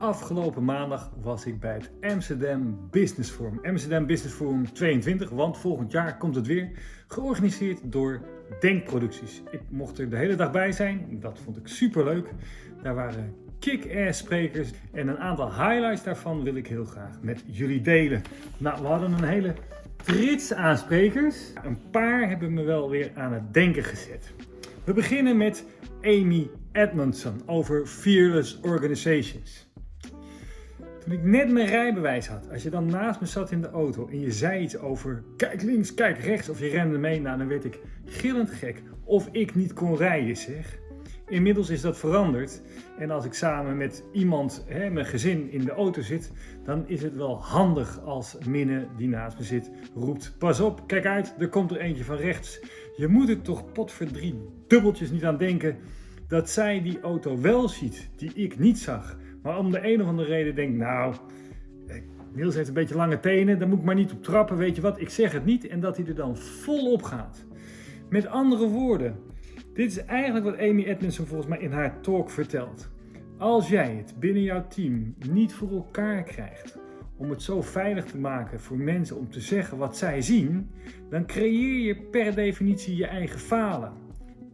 Afgelopen maandag was ik bij het Amsterdam Business Forum. Amsterdam Business Forum 22, want volgend jaar komt het weer. Georganiseerd door Denkproducties. Ik mocht er de hele dag bij zijn, dat vond ik super leuk. Daar waren kick-ass sprekers en een aantal highlights daarvan wil ik heel graag met jullie delen. Nou, we hadden een hele trits aan sprekers. Een paar hebben me wel weer aan het denken gezet. We beginnen met Amy Edmondson over Fearless Organizations. Ik net mijn rijbewijs had, als je dan naast me zat in de auto en je zei iets over kijk links, kijk rechts of je rende mee, nou dan werd ik gillend gek of ik niet kon rijden zeg. Inmiddels is dat veranderd en als ik samen met iemand, hè, mijn gezin, in de auto zit, dan is het wel handig als Minne die naast me zit roept pas op, kijk uit, er komt er eentje van rechts. Je moet er toch potverdrie dubbeltjes niet aan denken dat zij die auto wel ziet die ik niet zag. Maar om de een of andere reden denk nou, Niels heeft een beetje lange tenen, daar moet ik maar niet op trappen, weet je wat, ik zeg het niet en dat hij er dan volop gaat. Met andere woorden, dit is eigenlijk wat Amy Edmondson volgens mij in haar talk vertelt. Als jij het binnen jouw team niet voor elkaar krijgt om het zo veilig te maken voor mensen om te zeggen wat zij zien, dan creëer je per definitie je eigen falen.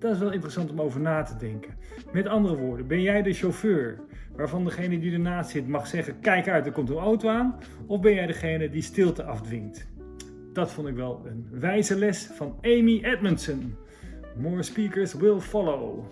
Dat is wel interessant om over na te denken. Met andere woorden, ben jij de chauffeur waarvan degene die ernaast zit mag zeggen kijk uit, er komt een auto aan? Of ben jij degene die stilte afdwingt? Dat vond ik wel een wijze les van Amy Edmondson. More speakers will follow.